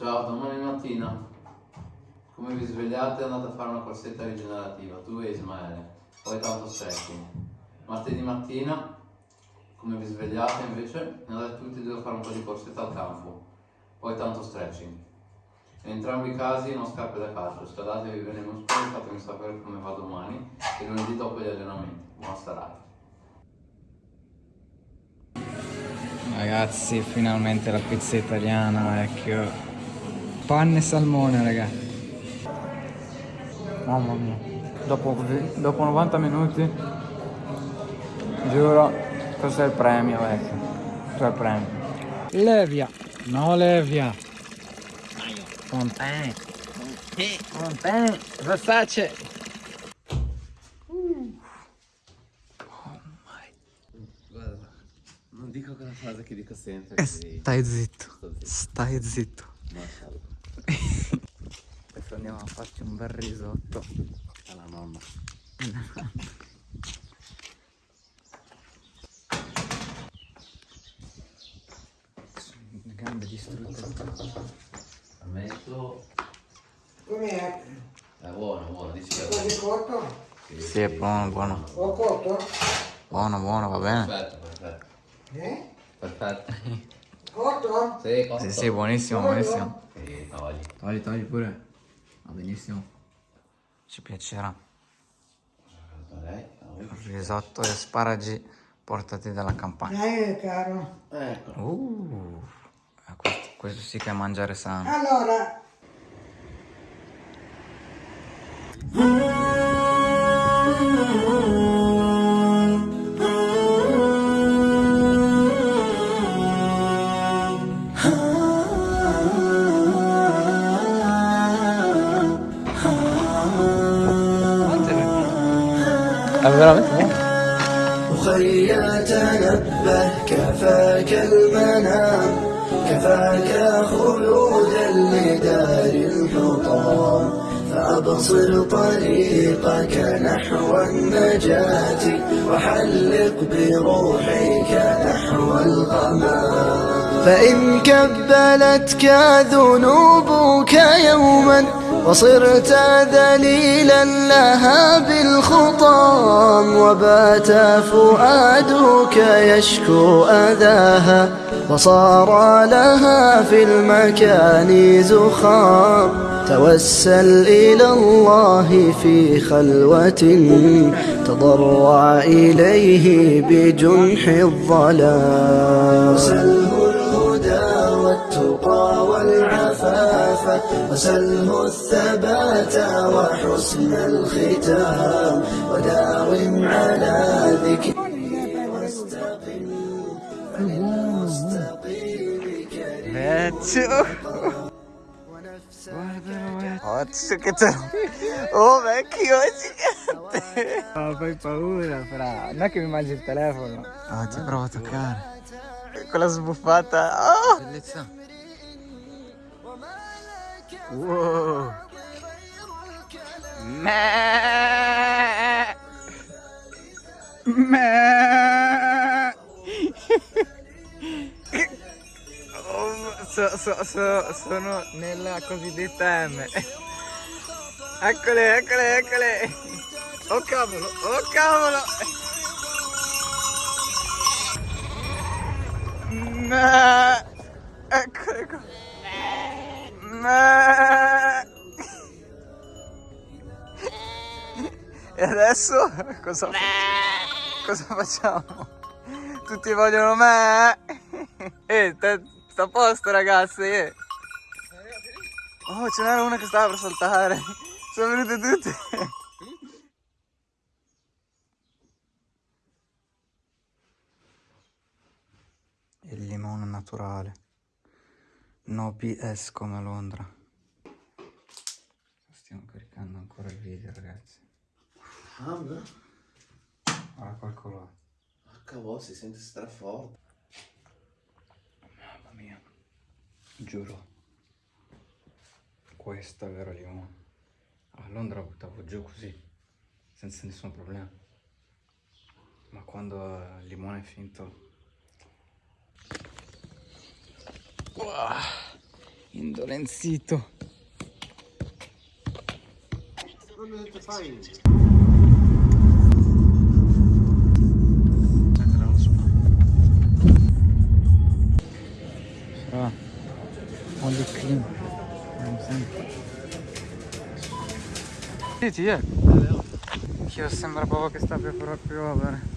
Ciao, domani mattina, come vi svegliate andate a fare una corsetta rigenerativa, tu e Ismaele, poi tanto stretching. Martedì mattina, come vi svegliate invece, andate tutti e due a fare un po' di corsetta al campo, poi tanto stretching. In entrambi i casi non scarpe da calcio, scaldatevi bene i muscoli, fatemi sapere come va domani e lunedì dopo gli allenamenti. Buona serata. Ragazzi, finalmente la pizza italiana, vecchio. Panne e salmone, raga. Mamma mia. Dopo, dopo 90 minuti, giuro, questo è il premio, vecchio. Questo è il premio. Levia. No, Levia. Fontaine. Fontaine. Versace. Guarda, non dico quella frase che dico sempre. Eh, Stai zitto. Sto zitto. Stai zitto. Adesso andiamo a farci un bel risotto. Alla nonna. Le gambe distrutte. Ammetto, Com'è? è buono, buono, dici che è Quasi buono. cotto? Sì, è buono, buono. Ho cotto? Buono, buono, va bene. Perfetto, perfetto. Eh? Perfetto. Cotto? Sì, costa. Sì, sì, buonissimo, buonissimo. Sì, togli. Togli, togli pure. Va benissimo. Ci piacerà. Risotto e asparagi portati dalla campagna. Eh, caro. Ecco. Uh, eh, questo, questo sì che è mangiare sano. Allora, أخي تنبه كفاك المنام كفاك خلودا لدار الحطام فأبصر طريقك نحو النجاة وحلق بروحك نحو الغمام فإن كبلتك ذنوبك يوما وصرت ذليلا لها بالخطام وبات فؤادك يشكو أذاها وصار لها في المكان زخام توسل إلى الله في خلوة تضرع إليه بجنح الظلام. وسله الهدى والتقى والعفاف وسله الثبات وحسن الختام وداوم على ذكره واستقم فللمستقيم كريم Occhio che te Oh vecchio, è gigante. Oh, fai paura, fra. Non è che mi mangi il telefono. Oh, ti provo a toccare. Quella sbuffata. Oh! Bellezza. Meh. Meh. Oh, so- so- so- sono nella cosiddetta M. Eccole, eccole, eccole. Oh cavolo, oh cavolo. Meh. Eccole qua. E adesso cosa, cosa facciamo? Tutti vogliono me. Eh, te- sta a posto ragazzi. eh. Oh, ce n'era una che stava per saltare. Sono venute tutte. Il limone naturale. No BS come Londra. Stiamo caricando ancora il video ragazzi. Mamma, Guarda quel colore. cavolo, si sente straforte. Mamma mia. Giuro. Questo è vero limone. A Londra buttavo giù così, senza nessun problema. Ma quando il limone è finto... Indolenzito. Sarà un di clean. Sì, eh. Io sembra proprio che sta per piovere.